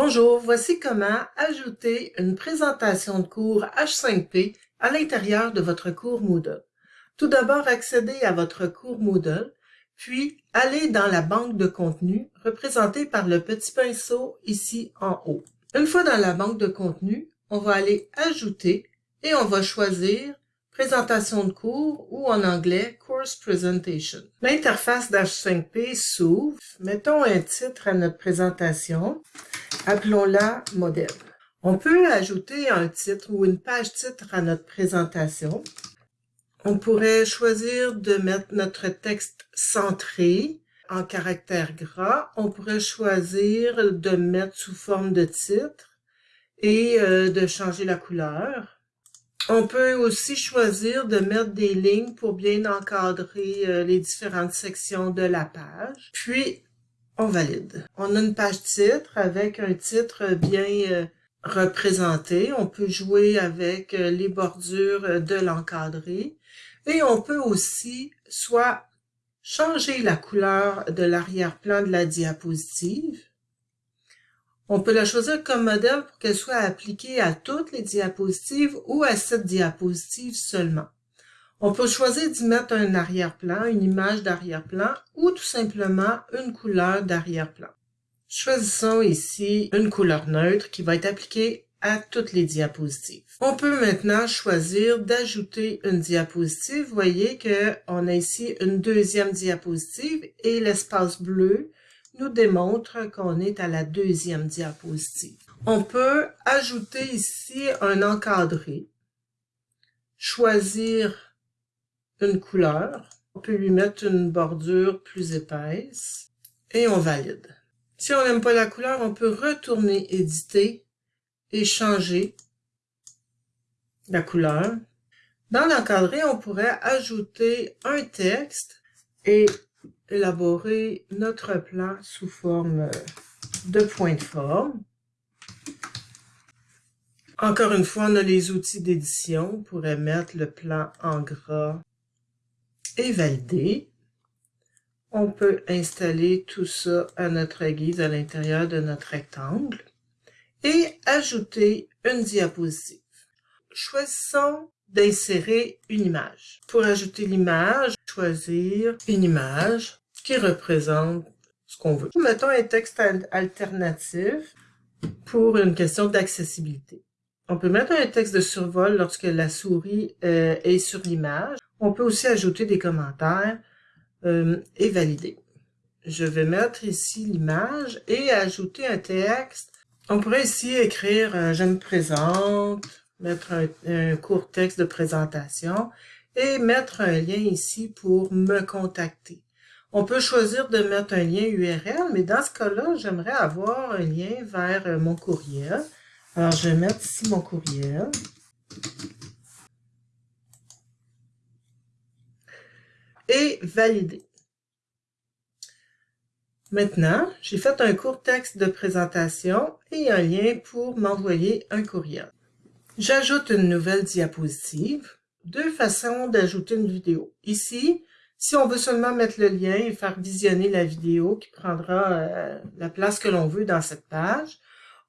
Bonjour, voici comment ajouter une présentation de cours H5P à l'intérieur de votre cours Moodle. Tout d'abord, accédez à votre cours Moodle, puis allez dans la banque de contenu représentée par le petit pinceau ici en haut. Une fois dans la banque de contenu, on va aller Ajouter et on va choisir présentation de cours ou en anglais Course Presentation. L'interface d'H5P s'ouvre. Mettons un titre à notre présentation. Appelons-la modèle. On peut ajouter un titre ou une page titre à notre présentation. On pourrait choisir de mettre notre texte centré en caractère gras. On pourrait choisir de mettre sous forme de titre et euh, de changer la couleur. On peut aussi choisir de mettre des lignes pour bien encadrer euh, les différentes sections de la page. Puis, on valide. On a une page titre avec un titre bien euh, représenté. On peut jouer avec euh, les bordures de l'encadré. Et on peut aussi soit changer la couleur de l'arrière-plan de la diapositive, on peut la choisir comme modèle pour qu'elle soit appliquée à toutes les diapositives ou à cette diapositive seulement. On peut choisir d'y mettre un arrière-plan, une image d'arrière-plan ou tout simplement une couleur d'arrière-plan. Choisissons ici une couleur neutre qui va être appliquée à toutes les diapositives. On peut maintenant choisir d'ajouter une diapositive. Vous voyez qu'on a ici une deuxième diapositive et l'espace bleu nous démontre qu'on est à la deuxième diapositive. On peut ajouter ici un encadré, choisir une couleur, on peut lui mettre une bordure plus épaisse et on valide. Si on n'aime pas la couleur, on peut retourner éditer et changer la couleur. Dans l'encadré, on pourrait ajouter un texte et élaborer notre plan sous forme de point de forme. Encore une fois, on a les outils d'édition. On pourrait mettre le plan en gras et valider. On peut installer tout ça à notre guise à l'intérieur de notre rectangle et ajouter une diapositive. Choisissons d'insérer une image. Pour ajouter l'image, choisir une image qui représente ce qu'on veut. Mettons un texte alternatif pour une question d'accessibilité. On peut mettre un texte de survol lorsque la souris euh, est sur l'image. On peut aussi ajouter des commentaires euh, et valider. Je vais mettre ici l'image et ajouter un texte. On pourrait ici écrire euh, Je me présente », mettre un, court texte de présentation et mettre un lien ici pour me contacter. On peut choisir de mettre un lien URL, mais dans ce cas-là, j'aimerais avoir un lien vers euh, mon courriel. Alors, je vais mettre ici mon courriel. Et valider. Maintenant, j'ai fait un court texte de présentation et un lien pour m'envoyer un courriel. J'ajoute une nouvelle diapositive. Deux façons d'ajouter une vidéo. Ici, si on veut seulement mettre le lien et faire visionner la vidéo qui prendra euh, la place que l'on veut dans cette page,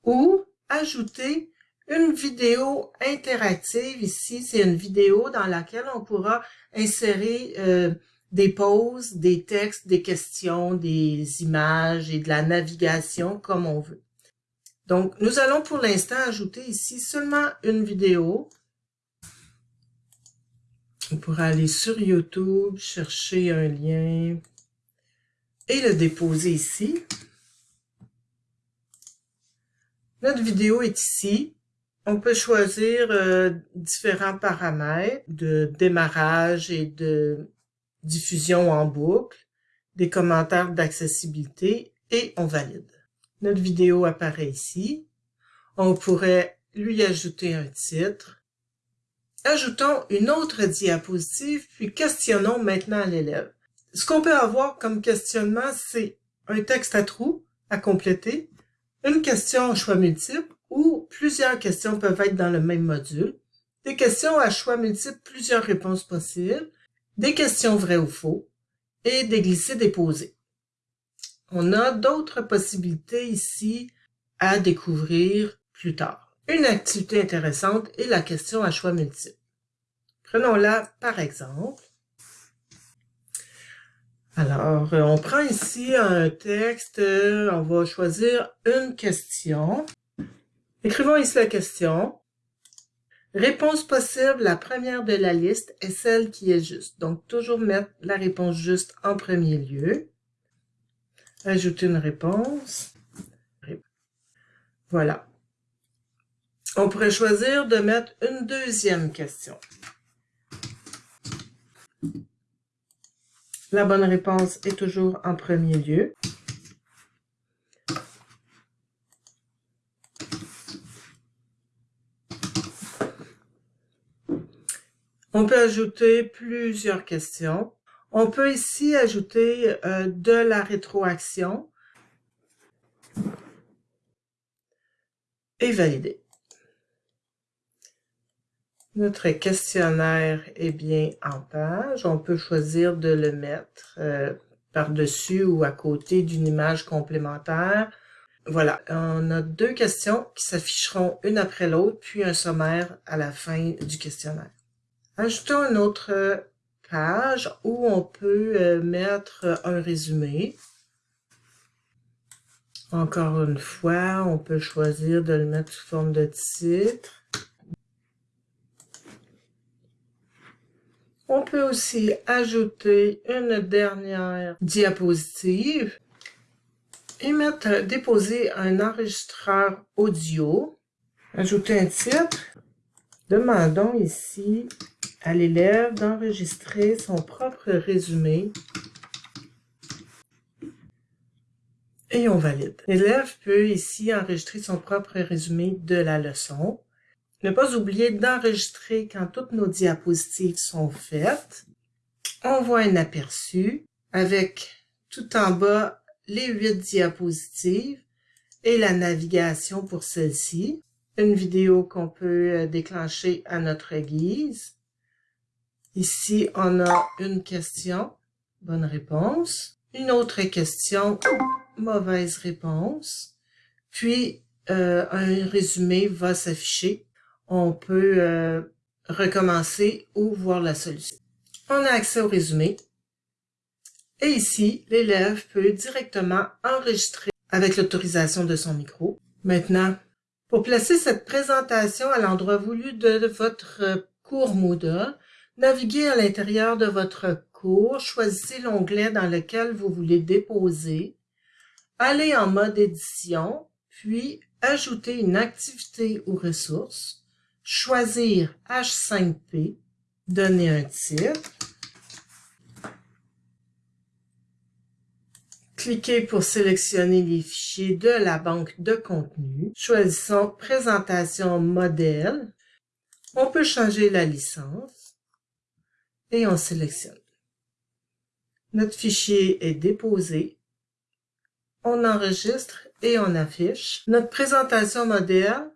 ou ajouter une vidéo interactive. Ici, c'est une vidéo dans laquelle on pourra insérer euh, des pauses, des textes, des questions, des images et de la navigation comme on veut. Donc, nous allons pour l'instant ajouter ici seulement une vidéo. On pourra aller sur YouTube, chercher un lien et le déposer ici. Notre vidéo est ici. On peut choisir euh, différents paramètres de démarrage et de diffusion en boucle, des commentaires d'accessibilité et on valide. Notre vidéo apparaît ici. On pourrait lui ajouter un titre. Ajoutons une autre diapositive, puis questionnons maintenant l'élève. Ce qu'on peut avoir comme questionnement, c'est un texte à trous à compléter, une question à choix multiple ou plusieurs questions peuvent être dans le même module, des questions à choix multiples, plusieurs réponses possibles, des questions vraies ou faux et des glissés déposés. On a d'autres possibilités ici à découvrir plus tard. Une activité intéressante est la question à choix multiples. Prenons-la par exemple. Alors, on prend ici un texte, on va choisir une question. Écrivons ici la question. Réponse possible, la première de la liste est celle qui est juste. Donc, toujours mettre la réponse juste en premier lieu. Ajouter une réponse. Voilà. On pourrait choisir de mettre une deuxième question. La bonne réponse est toujours en premier lieu. On peut ajouter plusieurs questions. On peut ici ajouter euh, de la rétroaction et valider. Notre questionnaire est bien en page. On peut choisir de le mettre euh, par-dessus ou à côté d'une image complémentaire. Voilà, on a deux questions qui s'afficheront une après l'autre, puis un sommaire à la fin du questionnaire. Ajoutons une autre page où on peut euh, mettre un résumé. Encore une fois, on peut choisir de le mettre sous forme de titre. On peut aussi ajouter une dernière diapositive et mettre, déposer un enregistreur audio. Ajouter un titre. Demandons ici à l'élève d'enregistrer son propre résumé et on valide. L'élève peut ici enregistrer son propre résumé de la leçon. Ne pas oublier d'enregistrer quand toutes nos diapositives sont faites. On voit un aperçu avec tout en bas les huit diapositives et la navigation pour celle-ci. Une vidéo qu'on peut euh, déclencher à notre guise. Ici, on a une question, bonne réponse. Une autre question, mauvaise réponse. Puis, euh, un résumé va s'afficher. On peut euh, recommencer ou voir la solution. On a accès au résumé. Et ici, l'élève peut directement enregistrer avec l'autorisation de son micro. Maintenant, pour placer cette présentation à l'endroit voulu de votre cours Moodle, Naviguez à l'intérieur de votre cours, choisissez l'onglet dans lequel vous voulez déposer, allez en mode édition, puis ajouter une activité ou ressource, choisir H5P, donner un titre, Cliquez pour sélectionner les fichiers de la banque de contenu. Choisissons Présentation modèle. On peut changer la licence et on sélectionne. Notre fichier est déposé. On enregistre et on affiche. Notre présentation modèle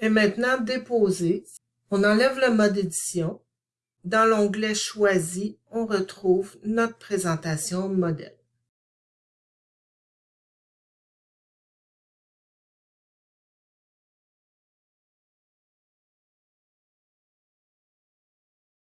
est maintenant déposée. On enlève le mode édition. Dans l'onglet Choisi, on retrouve notre présentation modèle.